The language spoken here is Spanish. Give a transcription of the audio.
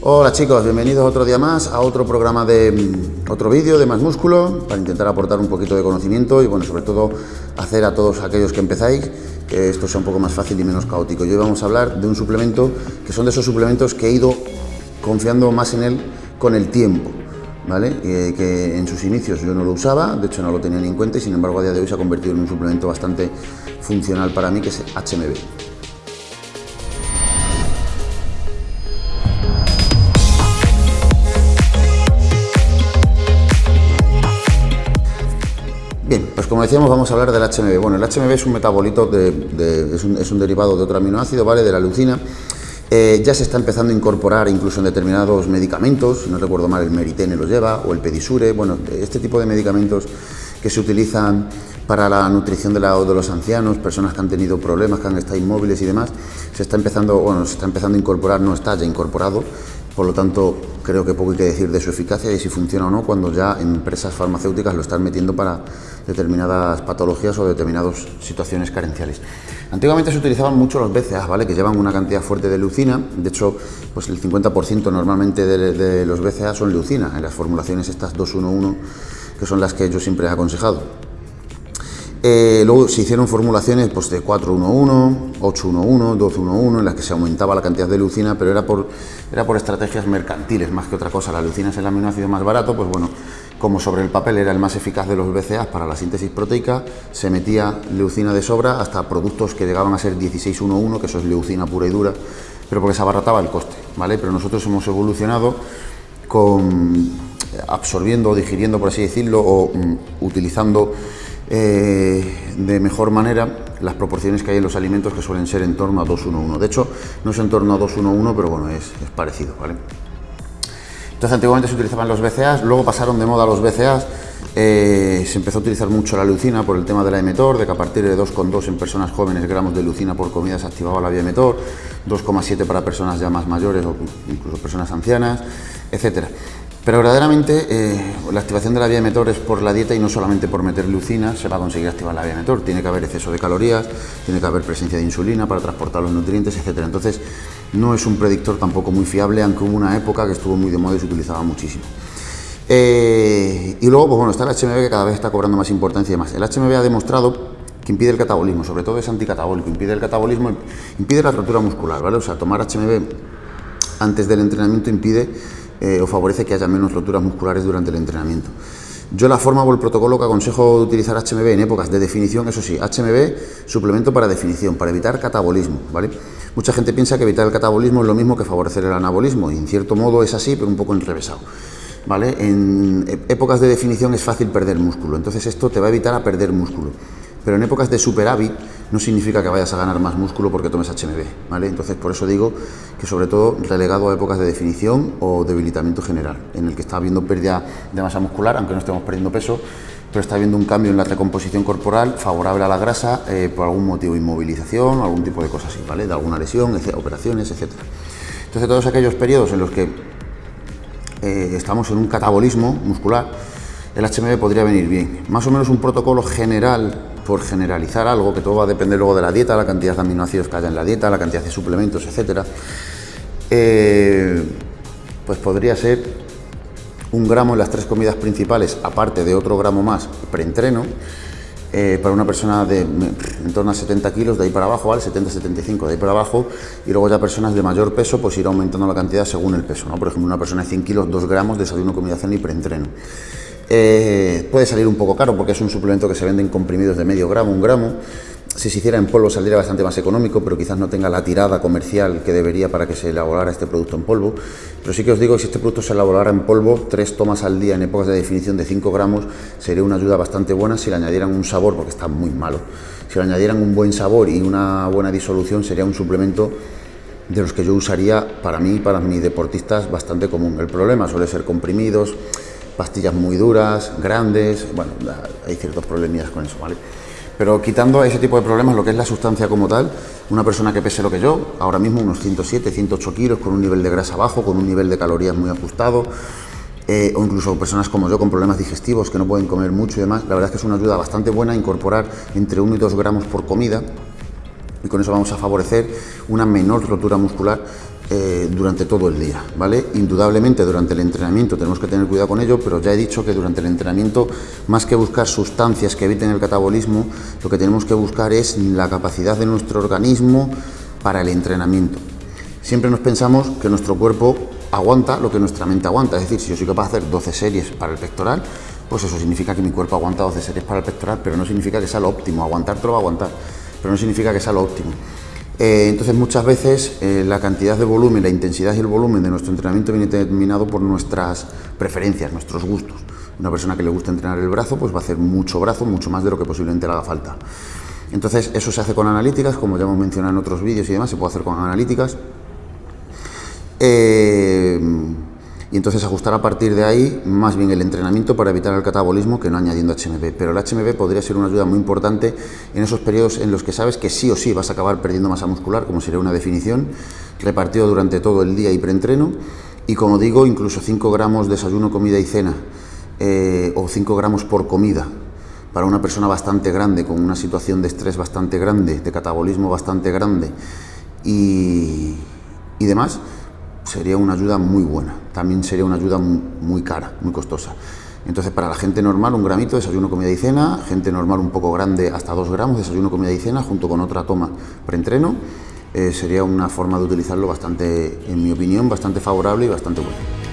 Hola chicos, bienvenidos otro día más a otro programa de mm, otro vídeo de Más Músculo para intentar aportar un poquito de conocimiento y bueno, sobre todo hacer a todos aquellos que empezáis que esto sea un poco más fácil y menos caótico. Hoy vamos a hablar de un suplemento que son de esos suplementos que he ido confiando más en él con el tiempo. ¿Vale? que en sus inicios yo no lo usaba, de hecho no lo tenía ni en cuenta y sin embargo a día de hoy se ha convertido en un suplemento bastante funcional para mí que es HMB. Como decíamos vamos a hablar del HMB. Bueno, el HMB es un metabolito, de, es, un, derivado de otro aminoácido, ¿vale? De la leucina. Eh, ya se está empezando a incorporar incluso en determinados medicamentos, no recuerdo mal el Meritene lo lleva, o el Pedisure, bueno, este tipo de medicamentos que se utilizan para la nutrición de, la, de los ancianos, personas que han tenido problemas, que han estado inmóviles y demás, se está empezando, bueno, se está empezando a incorporar, no está ya incorporado, por lo tanto, creo que poco hay que decir de su eficacia y si funciona o no cuando ya empresas farmacéuticas lo están metiendo para determinadas patologías o determinadas situaciones carenciales. Antiguamente se utilizaban mucho los BCA, ¿vale? que llevan una cantidad fuerte de leucina, de hecho pues el 50% normalmente de, los BCA son leucina, en las formulaciones estas 211 que son las que yo siempre he aconsejado. Eh, luego se hicieron formulaciones pues, de 411, 811, 211, en las que se aumentaba la cantidad de leucina, pero era por, era por estrategias mercantiles más que otra cosa. La leucina es el aminoácido más barato, pues bueno, como sobre el papel era el más eficaz de los BCA para la síntesis proteica, se metía leucina de sobra hasta productos que llegaban a ser 1611, que eso es leucina pura y dura, pero porque se abarataba el coste, ¿vale? Pero nosotros hemos evolucionado con absorbiendo, digiriendo, por así decirlo, o mm, utilizando eh, de mejor manera las proporciones que hay en los alimentos que suelen ser en torno a 2-1-1. De hecho, no es en torno a 2-1-1, pero bueno, es, parecido, ¿vale? Entonces, antiguamente se utilizaban los BCAs, luego pasaron de moda los BCAs, eh, se empezó a utilizar mucho la leucina por el tema de la emetor, de que a partir de 2,2 en personas jóvenes gramos de leucina por comida se activaba la vía emetor, 2,7 para personas ya más mayores o incluso personas ancianas, etcétera. Pero verdaderamente eh, la activación de la vía emetor es por la dieta y no solamente por meter leucina se va a conseguir activar la vía emetor. Tiene que haber exceso de calorías, tiene que haber presencia de insulina para transportar los nutrientes, etc. Entonces no es un predictor tampoco muy fiable, aunque hubo una época que estuvo muy de moda y se utilizaba muchísimo. Eh, y luego, pues bueno, está el HMB que cada vez está cobrando más importancia y más. El HMB ha demostrado que impide el catabolismo, sobre todo es anticatabólico, impide el catabolismo, impide la rotura muscular, ¿vale? O sea, tomar HMB antes del entrenamiento impide eh, o favorece que haya menos roturas musculares durante el entrenamiento. Yo la forma o el protocolo que aconsejo utilizar HMB en épocas de definición, eso sí, HMB suplemento para definición, para evitar catabolismo, ¿vale? Mucha gente piensa que evitar el catabolismo es lo mismo que favorecer el anabolismo, y en cierto modo es así, pero un poco enrevesado. ¿Vale? En épocas de definición es fácil perder músculo, entonces esto te va a evitar a perder músculo. Pero en épocas de superávit no significa que vayas a ganar más músculo porque tomes HMB, ¿vale? Entonces por eso digo que sobre todo relegado a épocas de definición o debilitamiento general, en el que está habiendo pérdida de masa muscular, aunque no estemos perdiendo peso, pero está habiendo un cambio en la recomposición corporal favorable a la grasa eh, por algún motivo, inmovilización algún tipo de cosas así, ¿vale? De alguna lesión, operaciones, etc. Entonces todos aquellos periodos en los que eh, estamos en un catabolismo muscular, el HMB podría venir bien. Más o menos un protocolo general por generalizar algo, que todo va a depender luego de la dieta, la cantidad de aminoácidos que haya en la dieta, la cantidad de suplementos, etcétera, eh, pues podría ser un gramo en las tres comidas principales, aparte de otro gramo más preentreno, eh, para una persona de en torno a 70 kilos, de ahí para abajo, ¿vale? 70-75 de ahí para abajo, y luego ya personas de mayor peso, pues ir aumentando la cantidad según el peso, ¿no? Por ejemplo, una persona de 100 kilos, 2 gramos, de desayuno, comida, cena y preentreno. Eh, puede salir un poco caro porque es un suplemento que se vende en comprimidos de medio gramo, un gramo. Si se hiciera en polvo saldría bastante más económico, pero quizás no tenga la tirada comercial que debería para que se elaborara este producto en polvo. Pero sí que os digo si este producto se elaborara en polvo, tres tomas al día en épocas de definición de 5 gramos, sería una ayuda bastante buena si le añadieran un sabor, porque está muy malo. Si le añadieran un buen sabor y una buena disolución, sería un suplemento de los que yo usaría para mí y para mis deportistas bastante común. El problema suele ser comprimidos, pastillas muy duras, grandes, bueno, hay ciertos problemillas con eso, ¿vale? Pero quitando ese tipo de problemas, lo que es la sustancia como tal, una persona que pese lo que yo, ahora mismo unos 107, 108 kilos, con un nivel de grasa bajo, con un nivel de calorías muy ajustado, eh, o incluso personas como yo con problemas digestivos que no pueden comer mucho y demás, la verdad es que es una ayuda bastante buena incorporar entre 1 y 2 gramos por comida y con eso vamos a favorecer una menor rotura muscular eh, durante todo el día, ¿vale? Indudablemente durante el entrenamiento tenemos que tener cuidado con ello, pero ya he dicho que durante el entrenamiento, más que buscar sustancias que eviten el catabolismo, lo que tenemos que buscar es la capacidad de nuestro organismo para el entrenamiento. Siempre nos pensamos que nuestro cuerpo aguanta lo que nuestra mente aguanta, es decir, si yo soy capaz de hacer 12 series para el pectoral, pues eso significa que mi cuerpo aguanta 12 series para el pectoral, pero no significa que sea lo óptimo, aguantar todo lo va a aguantar, pero no significa que sea lo óptimo. Eh, entonces muchas veces eh, la cantidad de volumen, la intensidad y el volumen de nuestro entrenamiento viene determinado por nuestras preferencias, nuestros gustos. Una persona que le gusta entrenar el brazo, pues va a hacer mucho brazo, mucho más de lo que posiblemente le haga falta. Entonces eso se hace con analíticas, como ya hemos mencionado en otros vídeos y demás, se puede hacer con analíticas. Eh, y entonces ajustar a partir de ahí más bien el entrenamiento para evitar el catabolismo que no añadiendo HMB. Pero el HMB podría ser una ayuda muy importante en esos periodos en los que sabes que sí o sí vas a acabar perdiendo masa muscular, como sería una definición, repartido durante todo el día y preentreno. Y como digo, incluso 5 gramos desayuno, comida y cena, eh, o 5 gramos por comida, para una persona bastante grande, con una situación de estrés bastante grande, de catabolismo bastante grande y, y demás, sería una ayuda muy buena. También sería una ayuda muy, cara, muy costosa. Entonces, para la gente normal, un gramito, desayuno, comida y cena. Gente normal un poco grande, hasta dos gramos, desayuno, comida y cena, junto con otra toma preentreno. Eh, sería una forma de utilizarlo bastante, en mi opinión, bastante favorable y bastante buena.